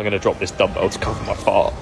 I'm going to drop this dumbbell to cover my fart.